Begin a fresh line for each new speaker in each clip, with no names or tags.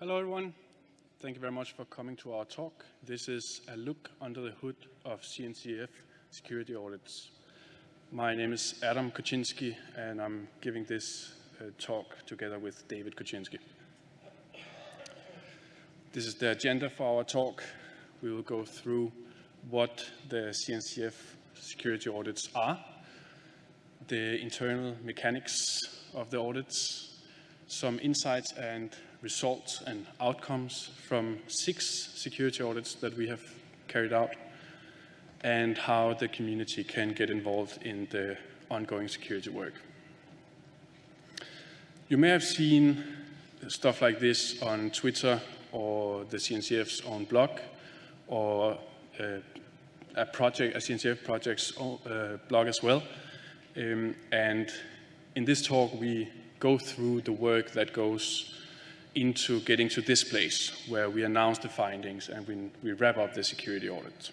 Hello, everyone. Thank you very much for coming to our talk. This is a look under the hood of CNCF security audits. My name is Adam Korczynski, and I'm giving this uh, talk together with David Korczynski. This is the agenda for our talk. We will go through what the CNCF security audits are, the internal mechanics of the audits, some insights and results and outcomes from six security audits that we have carried out, and how the community can get involved in the ongoing security work. You may have seen stuff like this on Twitter or the CNCF's own blog or uh, a project, a CNCF project's own, uh, blog as well. Um, and in this talk, we go through the work that goes into getting to this place where we announce the findings and we, we wrap up the security audit.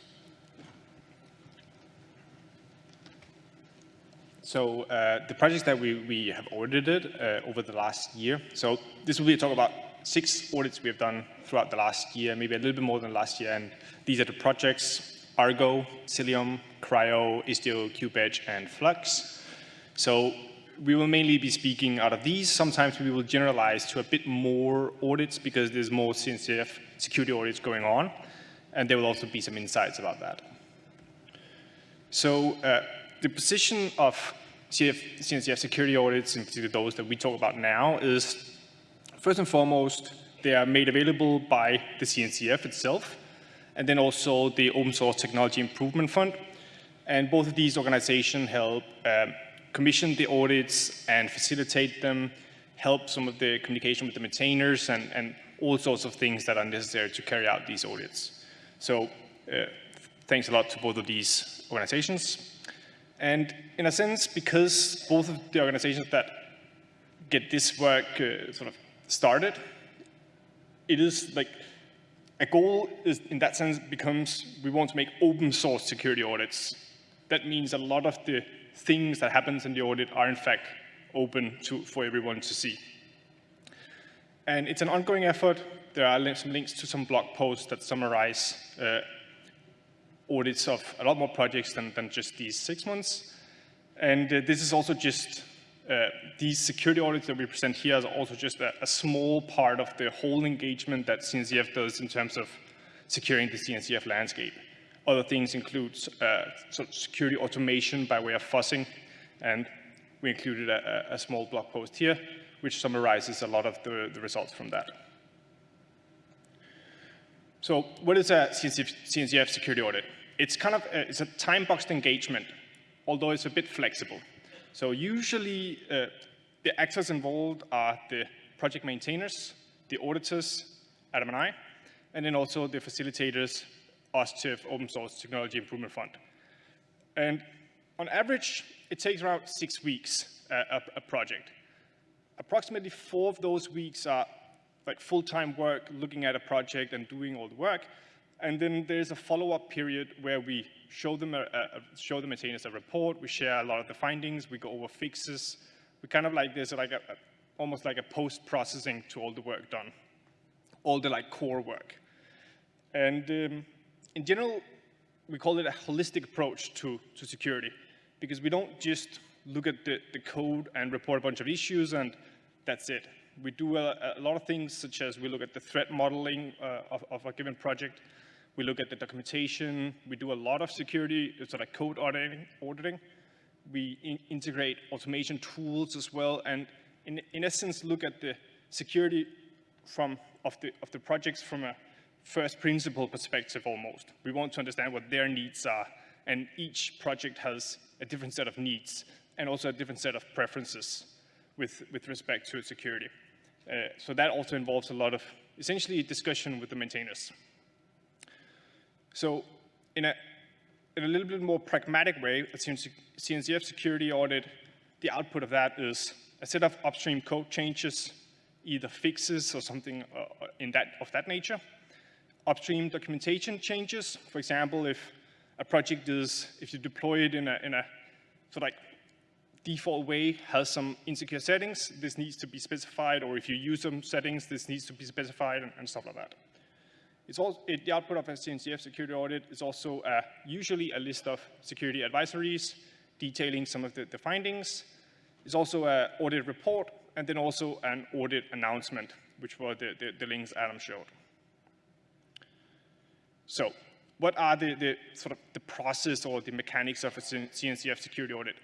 So uh, the projects that we, we have audited uh, over the last year, so this will be a talk about six audits we have done throughout the last year, maybe a little bit more than last year, and these are the projects Argo, Cilium, CRI-O, Istio, KubeEdge, and Flux. So we will mainly be speaking out of these. Sometimes we will generalize to a bit more audits because there's more CNCF security audits going on, and there will also be some insights about that. So uh, the position of CF, CNCF security audits, in particular those that we talk about now, is first and foremost, they are made available by the CNCF itself, and then also the Open Source Technology Improvement Fund. And both of these organizations help um, commission the audits and facilitate them, help some of the communication with the maintainers, and, and all sorts of things that are necessary to carry out these audits. So uh, thanks a lot to both of these organizations. And in a sense, because both of the organizations that get this work uh, sort of started, it is like a goal is in that sense becomes we want to make open source security audits. That means a lot of the things that happens in the audit are in fact open to, for everyone to see. And it's an ongoing effort. There are some links to some blog posts that summarize uh, audits of a lot more projects than, than just these six months. And uh, this is also just, uh, these security audits that we present here is also just a, a, small part of the whole engagement that CNCF does in terms of securing the CNCF landscape. Other things include uh, security automation by way of fuzzing, and we included a, a, small blog post here, which summarizes a lot of the, the results from that. So what is a CNCF, CNCF security audit? it's kind of a, it's a time-boxed engagement, although it's a bit flexible. So usually uh, the actors involved are the project maintainers, the auditors, Adam and I, and then also the facilitators, Open Source Technology Improvement Fund. And on average, it takes around six weeks, uh, a, a project. Approximately four of those weeks are like full-time work, looking at a project and doing all the work, and then there's a follow-up period where we show them, a, a, show the maintainers a report, we share a lot of the findings, we go over fixes. We kind of like, there's like a, almost like a post-processing to all the work done, all the like core work. And um, in general, we call it a holistic approach to, to security because we don't just look at the, the code and report a bunch of issues and that's it. We do a, a lot of things such as we look at the threat modeling uh, of, of a given project, we look at the documentation. We do a lot of security, sort of code auditing. auditing. We in integrate automation tools as well, and in, in essence, look at the security from, of, the, of the projects from a first principle perspective almost. We want to understand what their needs are, and each project has a different set of needs and also a different set of preferences with, with respect to security. Uh, so that also involves a lot of essentially discussion with the maintainers. So in a, in a little bit more pragmatic way, a CNCF security audit, the output of that is a set of upstream code changes, either fixes or something uh, in that, of that nature. Upstream documentation changes, for example, if a project is, if you deploy it in a, in a sort of like default way has some insecure settings, this needs to be specified, or if you use some settings, this needs to be specified, and, and stuff like that. It's also, it, the output of a CNCF security audit is also uh, usually a list of security advisories detailing some of the, the findings. It's also an audit report, and then also an audit announcement, which were the, the, the links Adam showed. So what are the, the, sort of the process or the mechanics of a CNCF security audit?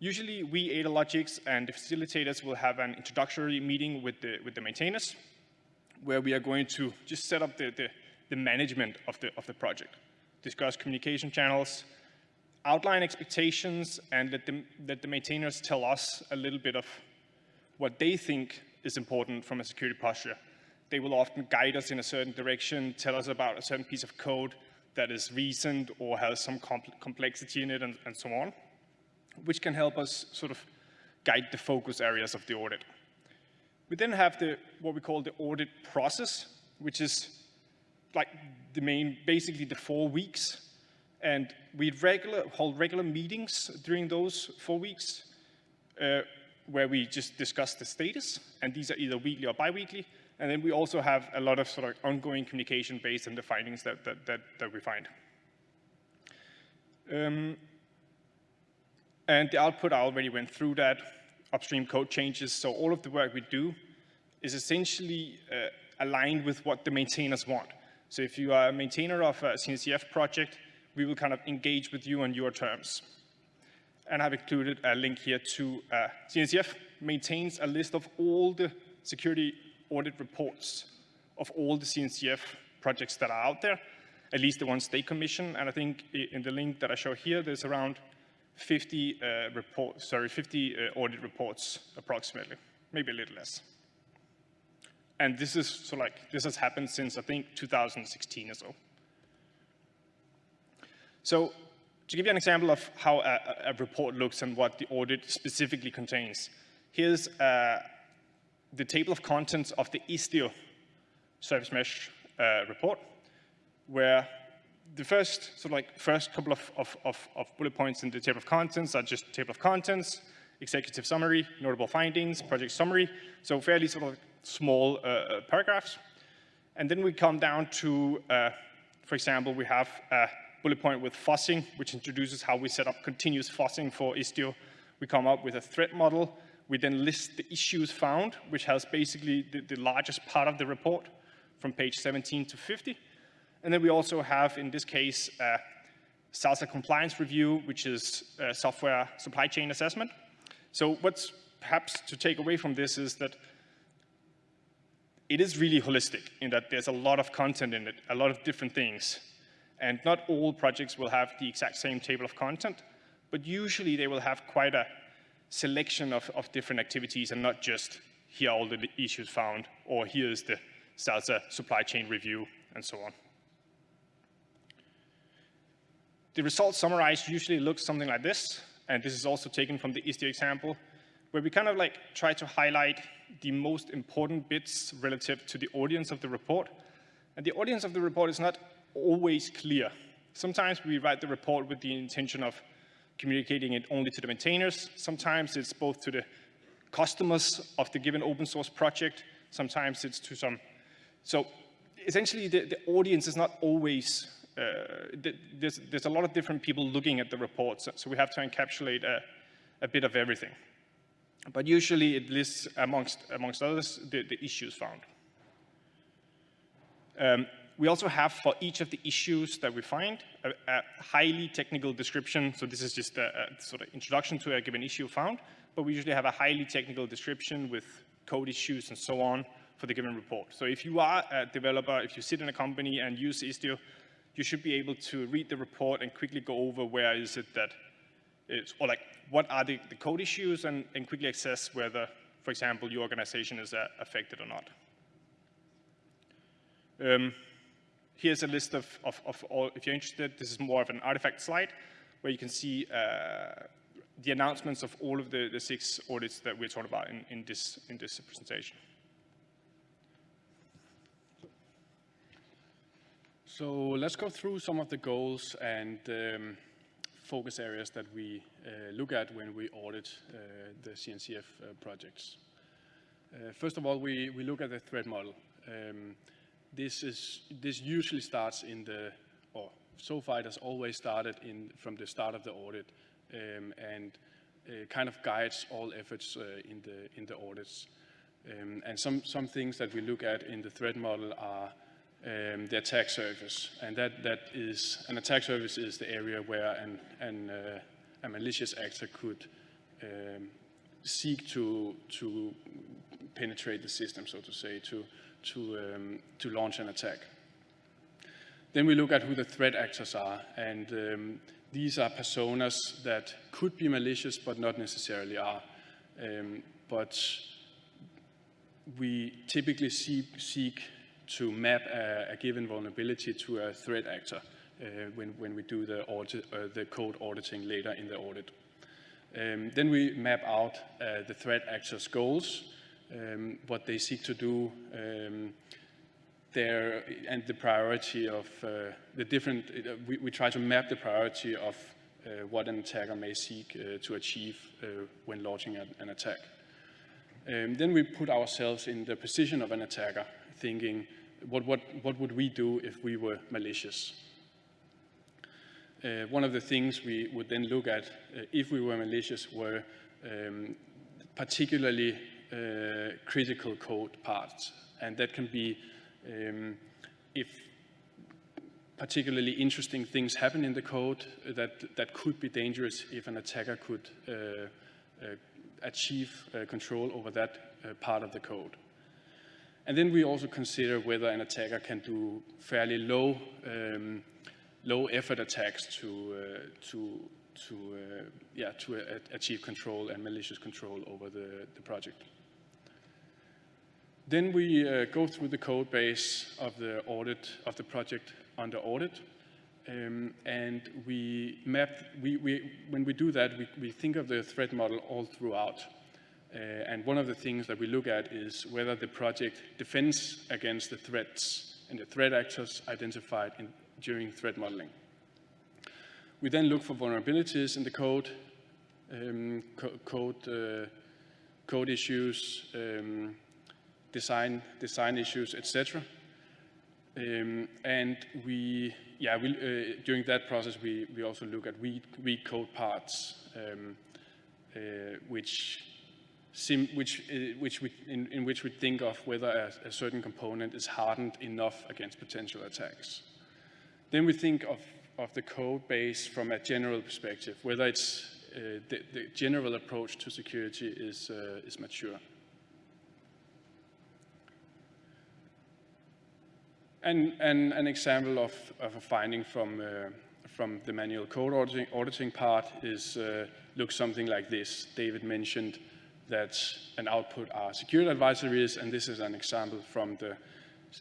Usually we, AdaLogics, and the facilitators will have an introductory meeting with the, with the maintainers, where we are going to just set up the, the, the management of the, of the project, discuss communication channels, outline expectations, and let the, let the maintainers tell us a little bit of what they think is important from a security posture they will often guide us in a certain direction, tell us about a certain piece of code that is recent or has some complexity in it and, and so on, which can help us sort of guide the focus areas of the audit. We then have the, what we call the audit process, which is like the main, basically the four weeks. And we regular, hold regular meetings during those four weeks uh, where we just discuss the status. And these are either weekly or biweekly. And then we also have a lot of sort of ongoing communication based on the findings that, that, that, that we find. Um, and the output, I already went through that, upstream code changes. So all of the work we do is essentially uh, aligned with what the maintainers want. So if you are a maintainer of a CNCF project, we will kind of engage with you on your terms. And I've included a link here to uh, CNCF maintains a list of all the security audit reports of all the CNCF projects that are out there, at least the ones they commission. And I think in the link that I show here, there's around 50 uh, report, sorry, 50 uh, audit reports approximately, maybe a little less. And this is so like this has happened since I think 2016 or so. So to give you an example of how a, a report looks and what the audit specifically contains, here's uh, the table of contents of the Istio service mesh uh, report, where the first sort of like first couple of, of, of, of, bullet points in the table of contents are just table of contents, executive summary, notable findings, project summary, so fairly sort of small uh, uh paragraphs. And then we come down to, uh, for example, we have a bullet point with fuzzing, which introduces how we set up continuous fuzzing for Istio. We come up with a threat model, we then list the issues found, which has basically the, the largest part of the report from page 17 to 50. And then we also have, in this case, a SLSA compliance review, which is uh, software supply chain assessment. So what's perhaps to take away from this is that it is really holistic in that there's a lot of content in it, a lot of different things. And not all projects will have the exact same table of content, but usually they will have quite a selection of, of different activities and not just here are all the issues found or here is the SLSA uh, supply chain review and so on. The results summarized usually looks something like this, and this is also taken from the Istio example, where we kind of like try to highlight the most important bits relative to the audience of the report. And the audience of the report is not always clear. Sometimes we write the report with the intention of communicating it only to the maintainers. Sometimes it's both to the customers of the given open source project. Sometimes it's to some. So essentially, the, the audience is not always, uh, there's, there's a lot of different people looking at the reports. So we have to encapsulate a, a bit of everything. But usually it lists, amongst, amongst others, the, the issues found. Um, we also have for each of the issues that we find a, a highly technical description. So this is just a, a, sort of introduction to a given issue found, but we usually have a highly technical description with code issues and so on for the given report. So if you are a developer, if you sit in a company and use Istio, you should be able to read the report and quickly go over where is it that is, or like what are the, the code issues and, and quickly assess whether, for example, your organization is uh, affected or not. Um, here's a list of, of, of, all, if you're interested, this is more of an artifact slide where you can see uh, the announcements of all of the, the six audits that we're talking about in, in, this, in this presentation.
So let's go through some of the goals and um, focus areas that we uh, look at when we audit uh, the CNCF uh, projects. Uh, first of all, we, we look at the threat model. Um, this, is, this usually starts in the, or so far it has always started in, from the start of the audit um, and uh, kind of guides all efforts uh, in, the, in the audits. Um, and some, some things that we look at in the threat model are um, the attack surface. And that, that is, an attack surface is the area where an, an, uh, a malicious actor could um, seek to, to penetrate the system, so to say, to, to, um, to launch an attack. Then we look at who the threat actors are, and um, these are personas that could be malicious but not necessarily are. Um, but we typically see, seek to map a, a, given vulnerability to a threat actor uh, when, when we do the, audit, uh, the code auditing later in the audit. Um, then we map out uh, the threat actor's goals, um, what they seek to do, um, their, and the priority of uh, the different, uh, we, we, try to map the priority of uh, what an attacker may seek to achieve when launching an, an attack. Um, then we put ourselves in the position of an attacker, thinking, what, what, what would we do if we were malicious? Uh, one of the things we would then look at uh, if we were malicious were um, particularly uh, critical code parts. And that can be um, if particularly interesting things happen in the code that, that could be dangerous if an attacker could uh, uh, achieve uh, control over that uh, part of the code. And then we also consider whether an attacker can do fairly low, um, low effort attacks to, uh, to, to, uh, yeah, to achieve control and malicious control over the, the project. Then we uh, go through the code base of the audit of the project under audit. Um, and we map, we, we, when we do that, we, we think of the threat model all throughout. Uh, and one of the things that we look at is whether the project defends against the threats and the threat actors identified in, during threat modeling. We then look for vulnerabilities in the code, um, co code, uh, code issues, um, design, design issues, etc. Um, and we, yeah, we, uh, during that process, we, we also look at weak, weak code parts, um, uh, which, sim, which, uh, which we, in, in, which we think of whether a, a, certain component is hardened enough against potential attacks. Then we think of, of the code base from a general perspective, whether it's uh, the, the, general approach to security is, uh, is mature. And, and an example of, of a finding from, uh, from the manual code auditing, auditing part is uh, looks something like this. David mentioned that an output are security advisories, and this is an example from the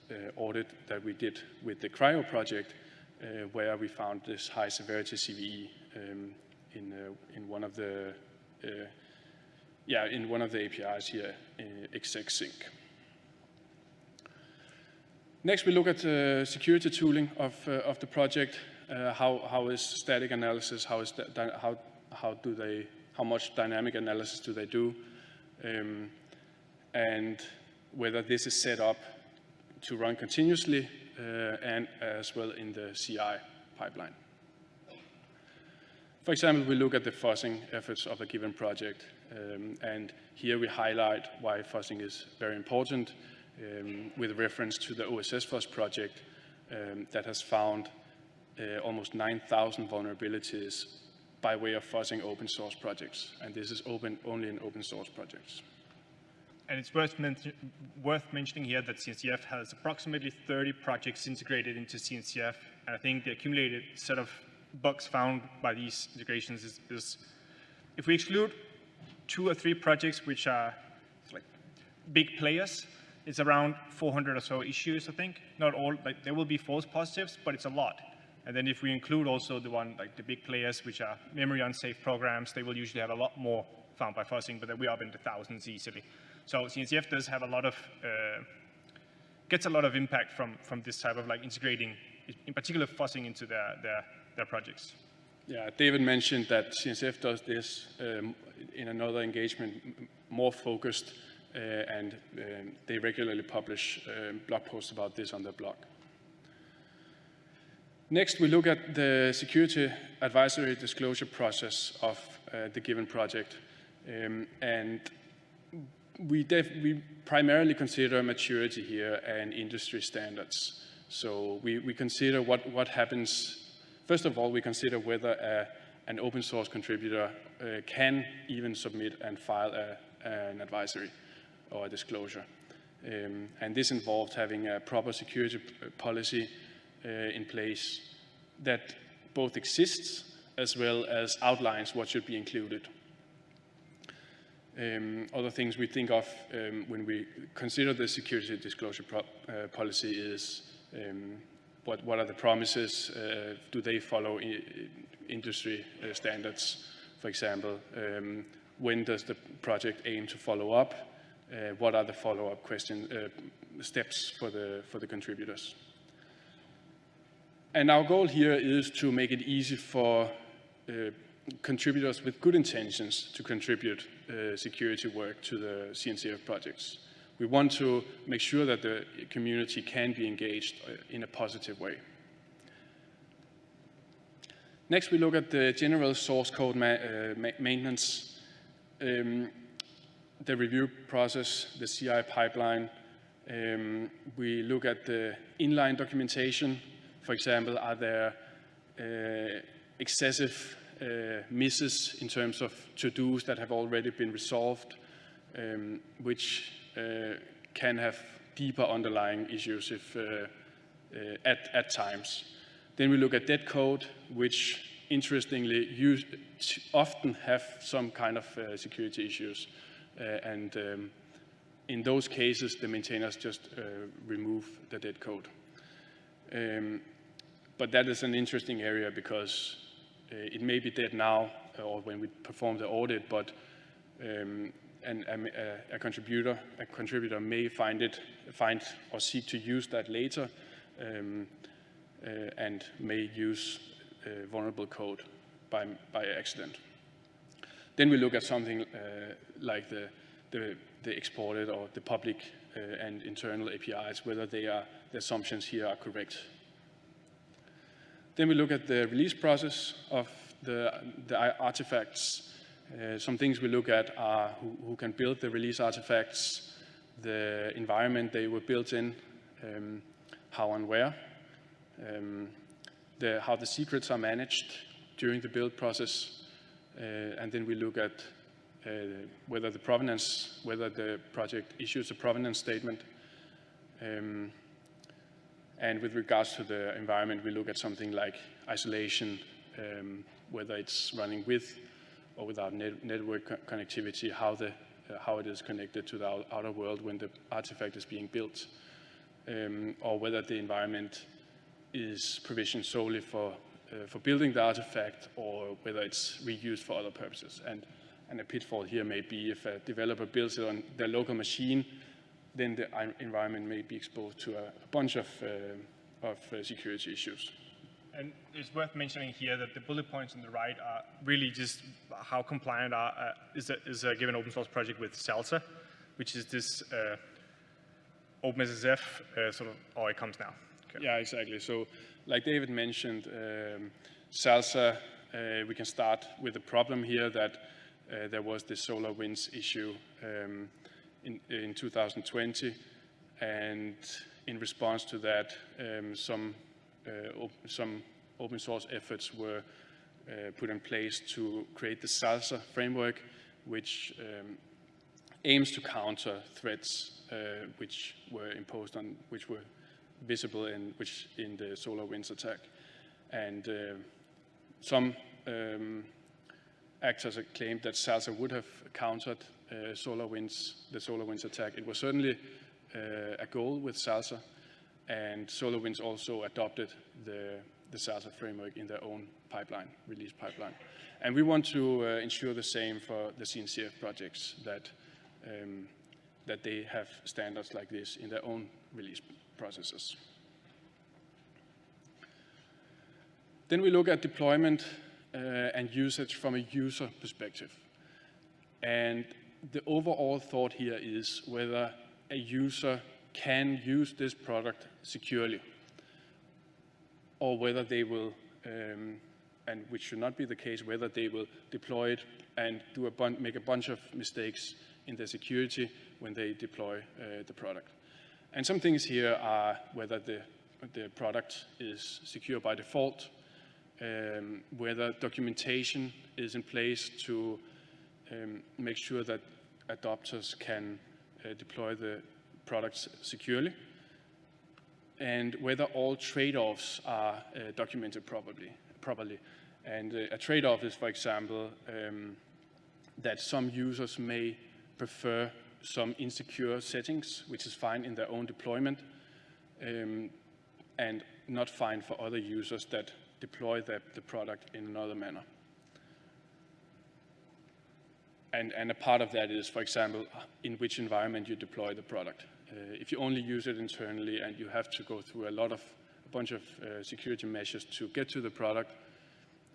uh, audit that we did with the CRI-O project, uh, where we found this high severity CVE um, in, uh, in one of the uh, yeah, in one of the APIs here, exec-sync. Next, we look at uh, security tooling of, uh, of the project. Uh, how, how is static analysis? How, is how, how, do they, how much dynamic analysis do they do? Um, and whether this is set up to run continuously uh, and as well in the CI pipeline. For example, we look at the fuzzing efforts of a given project. Um, and here we highlight why fuzzing is very important um, with reference to the OSS project um, that has found uh, almost 9,000 vulnerabilities by way of fuzzing open source projects. And this is open only in open source projects.
And it's worth, men worth mentioning here that CNCF has approximately 30 projects integrated into CNCF. And I think the accumulated set of bugs found by these integrations is, is if we exclude two or three projects which are like big players, it's around 400 or so issues, I think. Not all, like there will be false positives, but it's a lot. And then if we include also the one, like the big players, which are memory unsafe programs, they will usually have a lot more found by fuzzing, but then we're up in the thousands easily. So CNCF does have a lot of, uh, gets a lot of impact from, from this type of like integrating, in particular fuzzing into their, their, their projects.
Yeah, David mentioned that CNCF does this um, in another engagement more focused uh, and um, they regularly publish um, blog posts about this on their blog. Next, we look at the security advisory disclosure process of uh, the given project. Um, and we, we primarily consider maturity here and industry standards. So we, we consider what, what happens. First of all, we consider whether a, an open source contributor uh, can even submit and file a, an advisory or disclosure. Um, and this involved having a proper security policy uh, in place that both exists as well as outlines what should be included. Um, other things we think of um, when we consider the security disclosure uh, policy is um, what, what are the promises? Uh, do they follow industry uh, standards? For example, um, when does the project aim to follow up? Uh, what are the follow-up question uh, steps for the for the contributors? And our goal here is to make it easy for uh, contributors with good intentions to contribute uh, security work to the CNCF projects. We want to make sure that the community can be engaged uh, in a positive way. Next, we look at the general source code ma uh, ma maintenance, um, the review process, the CI pipeline. Um, we look at the inline documentation. For example, are there uh, excessive uh, misses in terms of to-dos that have already been resolved, um, which uh, can have deeper underlying issues if, uh, uh, at, at times. Then we look at dead code, which interestingly use, often have some kind of uh, security issues. Uh, and um, in those cases, the maintainers just uh, remove the dead code. Um, but that is an interesting area because uh, it may be dead now or when we perform the audit, but um, a, a, contributor a contributor may find it find or seek to use that later um, uh, and may use uh, vulnerable code by by accident. Then we look at something uh, like the, the the exported or the public uh, and internal APIs, whether they are the assumptions here are correct. Then we look at the release process of the, the artifacts. Uh, some things we look at are who, who, can build the release artifacts, the environment they were built in, um, how and where, um, the, how the secrets are managed during the build process, and then we look at uh, whether the provenance, whether the project issues a provenance statement, um, and with regards to the environment, we look at something like isolation, um, whether it's running with or without net network co connectivity, how, the, uh, how it is connected to the outer world when the artifact is being built, um, or whether the environment is provisioned solely for, uh, for building the artifact or whether it's reused for other purposes. And, and a pitfall here may be if a developer builds it on their local machine, then the environment may be exposed to a, a bunch of, uh, of uh, security issues.
And it's worth mentioning here that the bullet points on the right are really just how compliant are, uh, is, a, is a given open source project with SLSA, which is this uh, OpenSSF uh, sort of, oh, it comes now.
Okay. Yeah, exactly. So like David mentioned, um, SLSA, uh, we can start with the problem here that uh, there was this SolarWinds issue um, in, in 2020. And in response to that, um, some, uh, op some open source efforts were uh, put in place to create the SLSA framework, which um, aims to counter threats uh, which were imposed on, which were visible in, which in the SolarWinds attack. And uh, some um, actors claimed that SLSA would have countered uh, SolarWinds, the SolarWinds attack. It was certainly uh, a goal with SLSA, and SolarWinds also adopted the, the SLSA framework in their own pipeline, release pipeline. And we want to uh, ensure the same for the CNCF projects, that, um, that they have standards like this in their own release processes. Then we look at deployment uh, and usage from a user perspective. And the overall thought here is whether a user can use this product securely or whether they will, um, and which should not be the case, whether they will deploy it and do a make a bunch of mistakes in their security when they deploy uh, the product. And some things here are whether the, the product is secure by default, um, whether documentation is in place to um, make sure that adopters can uh, deploy the products securely, and whether all trade-offs are uh, documented properly. properly. And uh, a trade-off is, for example, um, that some users may prefer some insecure settings, which is fine in their own deployment, um, and not fine for other users that deploy the, the product in another manner. And, and, a part of that is, for example, in which environment you deploy the product. Uh, if you only use it internally and you have to go through a lot of, a bunch of uh, security measures to get to the product,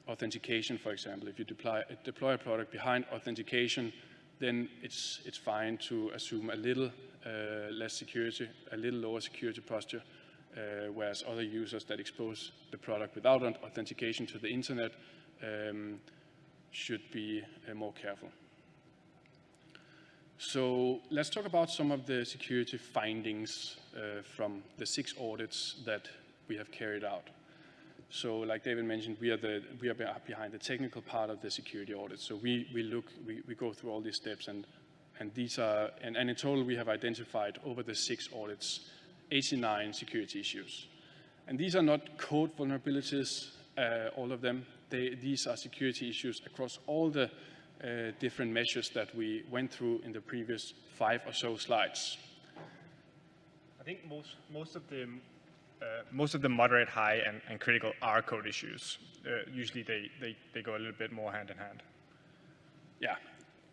authentication, for example, if you deploy, deploy a product behind authentication, then it's, it's fine to assume a little uh, less security, a little lower security posture, uh, whereas other users that expose the product without authentication to the internet um, should be uh, more careful. So let's talk about some of the security findings uh, from the six audits that we have carried out. So like David mentioned, we are, the, we are behind the technical part of the security audit. So we, we look, we, we go through all these steps and, and these are, and, and in total we have identified over the six audits, 89 security issues. And these are not code vulnerabilities, uh, all of them. They, these are security issues across all the uh, different measures that we went through in the previous five or so slides.
I think most, most of the uh, most of the moderate, high, and, and critical are code issues. Uh, usually they, they, they go a little bit more hand in hand.
Yeah,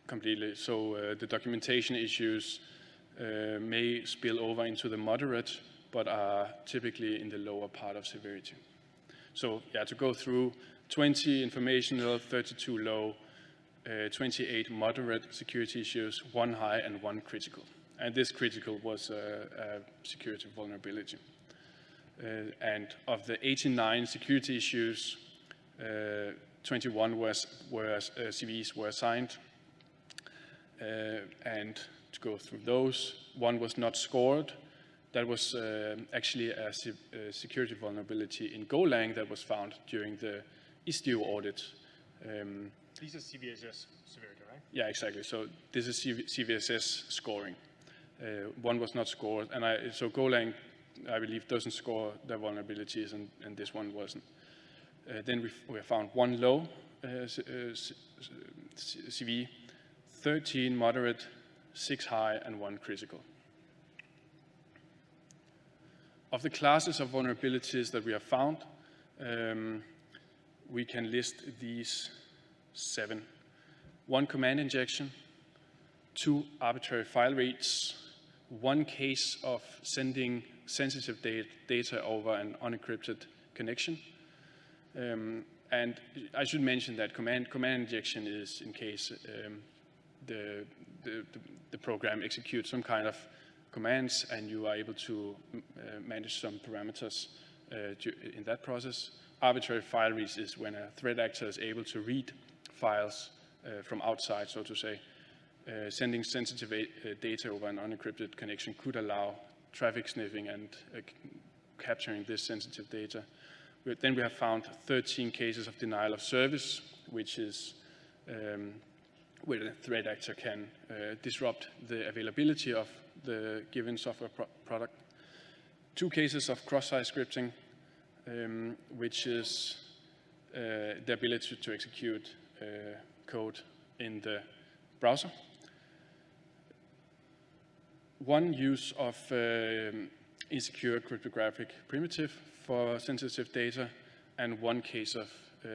completely. So uh, the documentation issues uh, may spill over into the moderate, but are typically in the lower part of severity. So yeah, to go through 20 informational, 32 low, uh, 28 moderate security issues, one high and one critical. And this critical was a, a security vulnerability. Uh, and of the 89 security issues, uh, 21 was, were, uh, CVEs were assigned. and to go through those, one was not scored. That was actually a, a, security vulnerability in Golang that was found during the Istio audit.
Um, these are CVSS severity, right?
Yeah, exactly. So this is CVSS scoring. Uh, one was not scored, and I, so Golang, I believe, doesn't score the vulnerabilities, and, and this one wasn't. Uh, then we, found one low uh, CV, uh, 13 moderate, six high, and one critical. Of the classes of vulnerabilities that we have found, um, we can list these seven. One command injection, two arbitrary file reads, one case of sending sensitive data over an unencrypted connection. Um, and I should mention that command, command injection is in case um, the, the, the, program executes some kind of commands and you are able to uh, manage some parameters uh, in that process. Arbitrary file reads is when a threat actor is able to read files uh, from outside, so to say. Uh, sending sensitive uh, data over an unencrypted connection could allow traffic sniffing and capturing this sensitive data. Then we have found 13 cases of denial of service, which is um, where the threat actor can uh, disrupt the availability of the given software pro product. Two cases of cross-site scripting, um, which is uh, the ability to execute uh, code in the browser. One use of um, insecure cryptographic primitive for sensitive data, and one case of uh,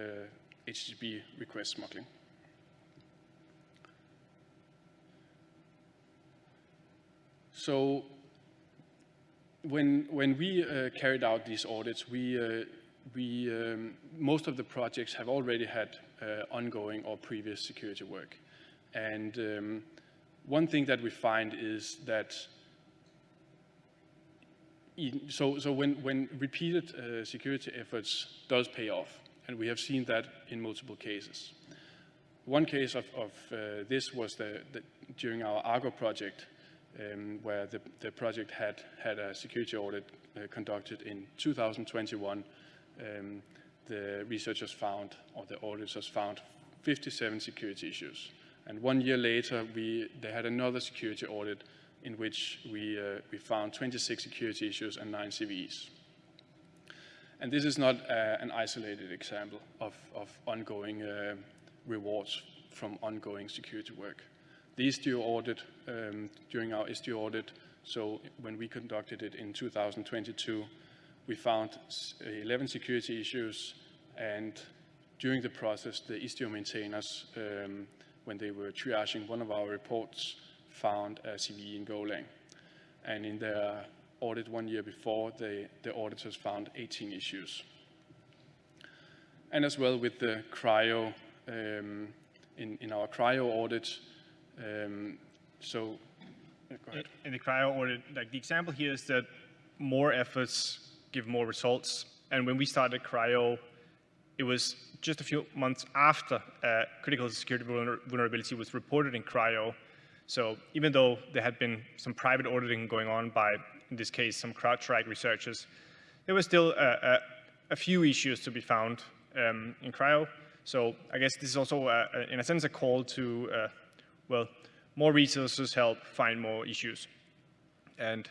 HTTP request smuggling. So when, when we uh, carried out these audits, we, uh, we, um, most of the projects have already had uh, ongoing or previous security work. And um, one thing that we find is that so, so when, when repeated uh, security efforts does pay off, and we have seen that in multiple cases. One case of, of uh, this was the, the, during our Argo project, um, where the, the, project had had a security audit uh, conducted in 2021. Um, the researchers found, or the auditors found, 57 security issues. And one year later, we, they had another security audit in which we, uh, we found 26 security issues and nine CVEs. And this is not uh, an isolated example of, of ongoing uh, rewards from ongoing security work. The Istio audit, um, during our Istio audit, so when we conducted it in 2022, we found 11 security issues and during the process, the Istio maintainers, um, when they were triaging one of our reports, found a CVE in Golang. And in their audit one year before, they, the auditors found 18 issues. And as well with the CRI-O, um, in, in our CRI-O audit, um, so,
in, in the CRI-O audit, like the example here is that more efforts give more results. And when we started CRI-O, it was just a few months after uh, critical security vulnerability was reported in CRI-O. So even though there had been some private auditing going on by, in this case, some CrowdStrike researchers, there were still a, a, a few issues to be found um, in CRI-O. So I guess this is also, a, in a sense, a call to, uh, well, more resources help find more issues. And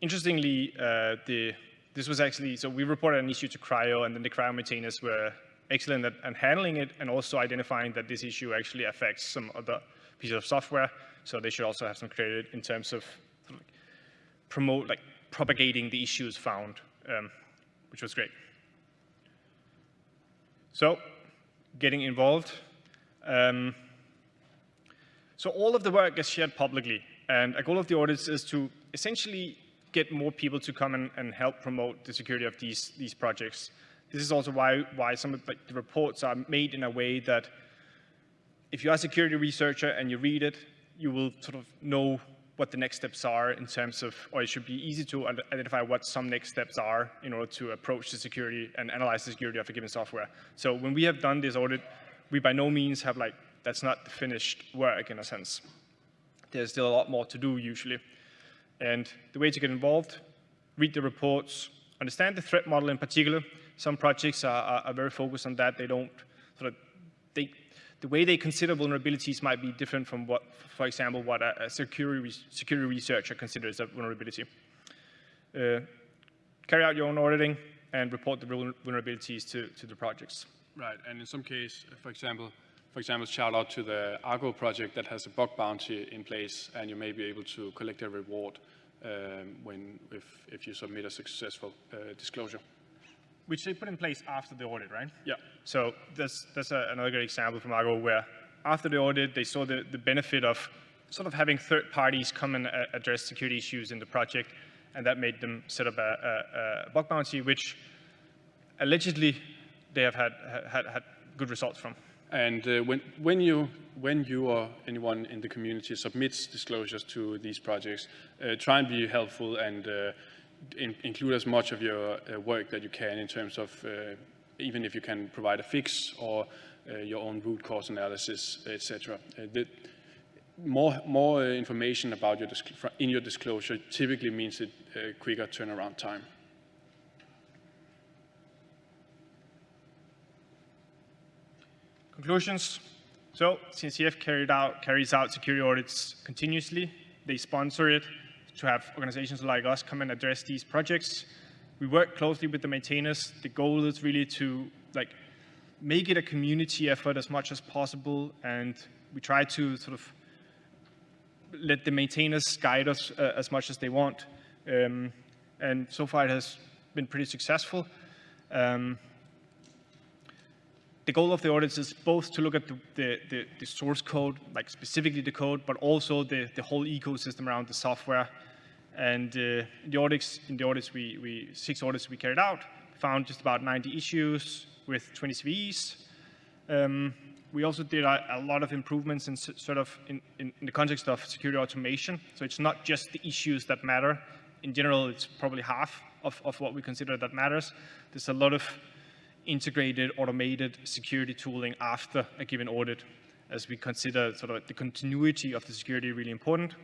interestingly, uh, the, this was actually, so we reported an issue to CRI-O and then the CRI-O maintainers were excellent at, handling it and also identifying that this issue actually affects some other pieces of software. So they should also have some credit in terms of, promote, like propagating the issues found, um, which was great. So getting involved. Um, so all of the work is shared publicly, and a goal of the audits is to essentially get more people to come and, and help promote the security of these, these projects. This is also why, why some of the, the reports are made in a way that if you are a security researcher and you read it, you will sort of know what the next steps are in terms of, or it should be easy to identify what some next steps are in order to approach the security and analyze the security of a given software. So when we have done this audit, we by no means have like, that's not the finished work in a sense. There's still a lot more to do usually. And the way to get involved, read the reports, understand the threat model in particular, some projects are, are, are very focused on that. They don't sort of, they, the way they consider vulnerabilities might be different from what, for example, what a, a security, security researcher considers a vulnerability. Uh, carry out your own auditing and report the vulnerabilities to, to the projects.
Right, and in some case, for example, for example, shout out to the Argo project that has a bug bounty in place, and you may be able to collect a reward um, when if, if you submit a successful uh, disclosure
which they put in place after the audit, right?
Yeah.
So that's, that's a, another great example from Argo where after the audit, they saw the, the benefit of sort of having third parties come and uh, address security issues in the project, and that made them set up a, a, a bug bounty, which allegedly they have had, had, had good results from.
And uh, when, when, you, when you or anyone in the community submits disclosures to these projects, uh, try and be helpful and uh, in, include as much of your uh, work that you can in terms of uh, even if you can provide a fix or uh, your own root cause analysis, etc. More, more information about your in your disclosure typically means a quicker turnaround time.
Conclusions. So CNCF carried out, carries out security audits continuously. They sponsor it to have organizations like us come and address these projects. We work closely with the maintainers. The goal is really to like make it a community effort as much as possible, and we try to sort of let the maintainers guide us uh, as much as they want. Um, and so far it has been pretty successful. Um, the goal of the audits is both to look at the, the, the, the, source code, like specifically the code, but also the, the whole ecosystem around the software. And uh, the audits, in the audits, we, we, six audits we carried out, found just about 90 issues with 20 CVEs. Um, we also did a, a, lot of improvements in sort of in, in, in, the context of security automation. So it's not just the issues that matter. In general, it's probably half of, of what we consider that matters. There's a lot of integrated, automated security tooling after a given audit, as we consider sort of the continuity of the security really important.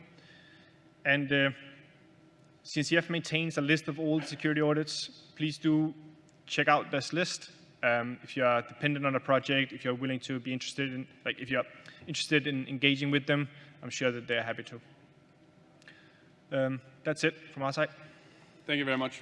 And uh, CNCF maintains a list of all security audits. Please do check out this list. Um, if you are dependent on a project, if you're willing to be interested in, like if you're interested in engaging with them, I'm sure that they're happy to. Um, that's it from our side.
Thank you very much.